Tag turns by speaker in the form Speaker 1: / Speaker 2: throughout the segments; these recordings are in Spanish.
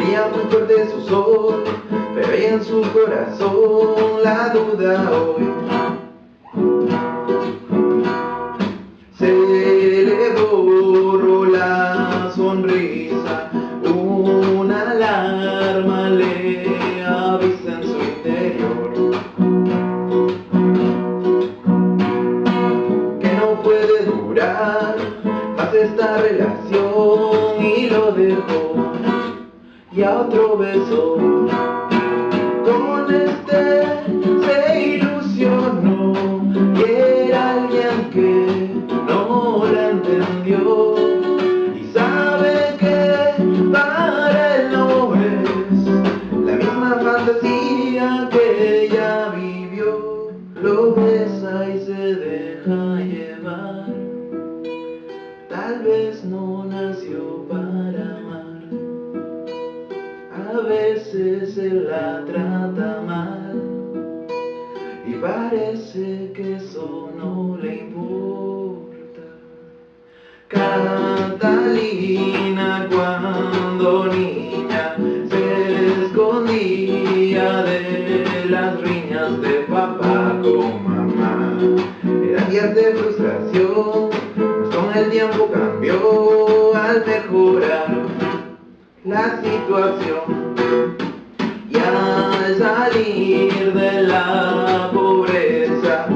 Speaker 1: Brilla muy fuerte su sol, pero en su corazón la duda hoy. Se le borró la sonrisa, una alarma le avisa en su interior. Que no puede durar más esta relación y lo dejó y a otro beso. Con este se ilusionó y era alguien que no le importa. Catalina cuando niña se escondía de las riñas de papá con mamá. Era días de frustración, pues con el tiempo cambió al mejorar la situación y al salir de la pobreza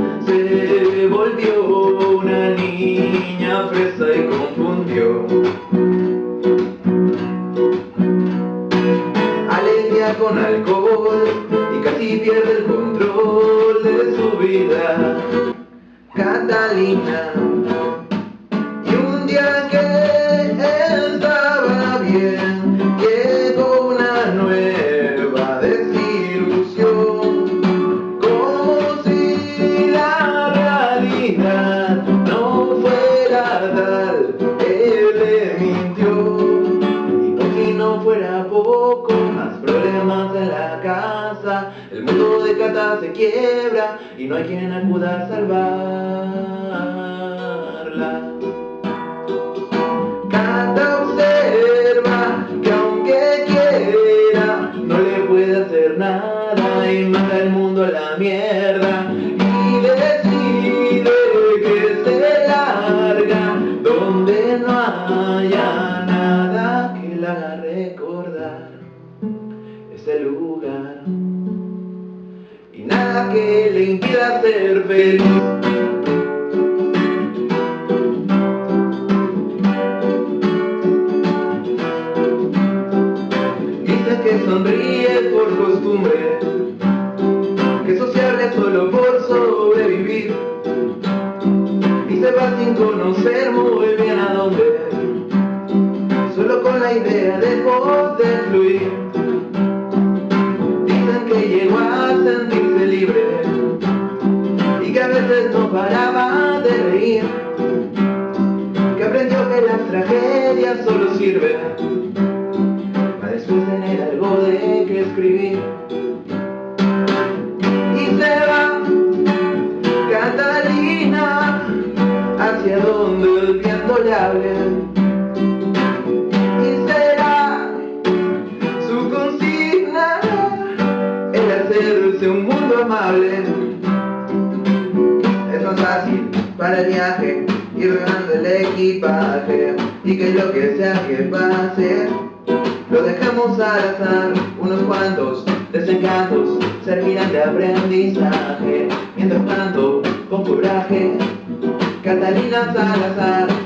Speaker 1: con alcohol y casi pierde el control de su vida. Catalina y un día que poco más problemas en la casa. El mundo de Cata se quiebra y no hay quien acuda a salvarla. Cata observa que aunque quiera no le puede hacer nada y manda el mundo a la mierda feliz. Dice que sonríe por costumbre, que sociable solo por sobrevivir. Y se va sin conocer muy bien a dónde, solo con la idea de poder fluir. No paraba de reír. Que aprendió que las tragedias solo sirven para después tener algo de que escribir. Y se va Catalina hacia donde el viento le hable. Fácil para el viaje ir ganando el equipaje y que lo que sea que pase lo dejamos al azar, unos cuantos desencantos servirán de aprendizaje. Mientras tanto, con coraje, Catalina Salazar